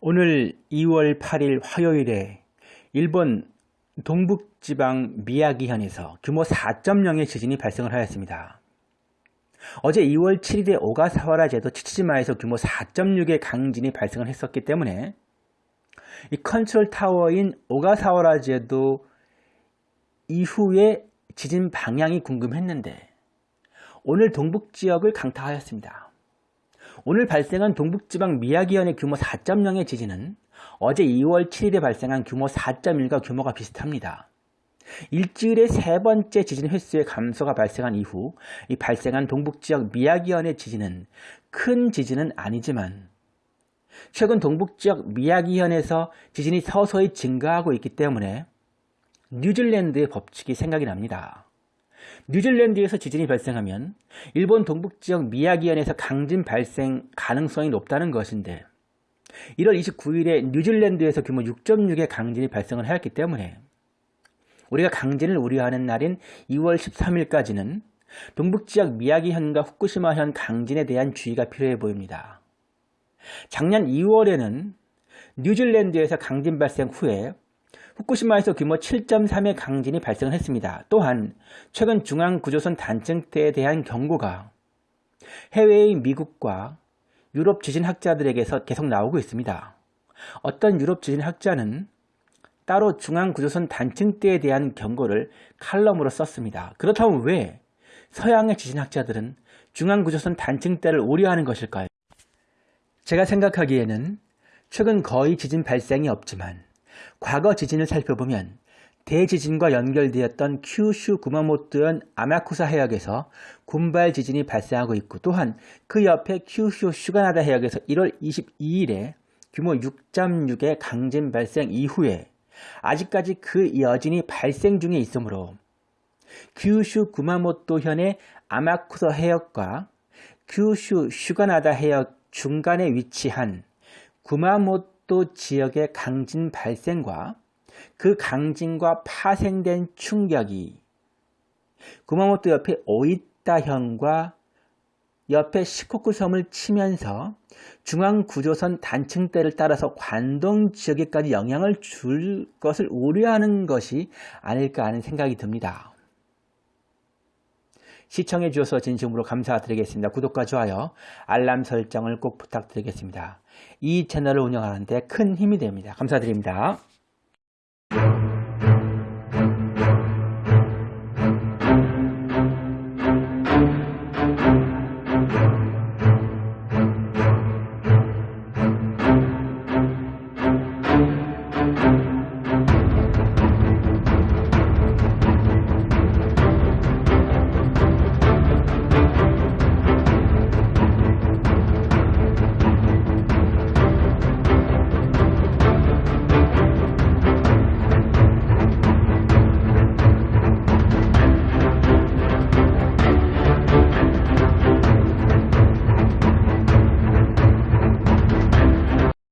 오늘 2월 8일 화요일에 일본 동북지방 미야기현에서 규모 4.0의 지진이 발생을 하였습니다. 어제 2월 7일에 오가사와라 제도 치치지마에서 규모 4.6의 강진이 발생을 했었기 때문에 이 컨트롤 타워인 오가사와라 제도 이후에 지진 방향이 궁금했는데 오늘 동북지역을 강타하였습니다. 오늘 발생한 동북지방 미야기현의 규모 4.0의 지진은 어제 2월 7일에 발생한 규모 4.1과 규모가 비슷합니다. 일주일에 세 번째 지진 횟수의 감소가 발생한 이후 이 발생한 동북지역 미야기현의 지진은 큰 지진은 아니지만 최근 동북지역 미야기현에서 지진이 서서히 증가하고 있기 때문에 뉴질랜드의 법칙이 생각이 납니다. 뉴질랜드에서 지진이 발생하면 일본 동북지역 미야기현에서 강진 발생 가능성이 높다는 것인데 1월 29일에 뉴질랜드에서 규모 6.6의 강진이 발생을 하였기 때문에 우리가 강진을 우려하는 날인 2월 13일까지는 동북지역 미야기현과 후쿠시마현 강진에 대한 주의가 필요해 보입니다. 작년 2월에는 뉴질랜드에서 강진 발생 후에 후쿠시마에서 규모 7.3의 강진이 발생했습니다. 또한 최근 중앙구조선 단층대에 대한 경고가 해외의 미국과 유럽 지진학자들에게서 계속 나오고 있습니다. 어떤 유럽 지진학자는 따로 중앙구조선 단층대에 대한 경고를 칼럼으로 썼습니다. 그렇다면 왜 서양의 지진학자들은 중앙구조선 단층대를 우려하는 것일까요? 제가 생각하기에는 최근 거의 지진 발생이 없지만 과거 지진을 살펴보면 대지진과 연결되었던 큐슈 구마모토현 아마쿠사 해역에서 군발 지진이 발생하고 있고 또한 그 옆에 큐슈 슈가나다 해역에서 1월 22일에 규모 6.6의 강진 발생 이후에 아직까지 그 여진이 발생 중에 있으므로 큐슈 구마모토현의 아마쿠사 해역과 큐슈 슈가나다 해역 중간에 위치한 구마모토 또 지역의 강진 발생과 그 강진과 파생된 충격이 구마모토 옆에 오이타현과 옆에 시코쿠 섬을 치면서 중앙구조선 단층대를 따라서 관동 지역에까지 영향을 줄 것을 우려하는 것이 아닐까 하는 생각이 듭니다. 시청해 주셔서 진심으로 감사드리겠습니다. 구독과 좋아요, 알람 설정을 꼭 부탁드리겠습니다. 이 채널을 운영하는 데 큰 힘이 됩니다. 감사드립니다.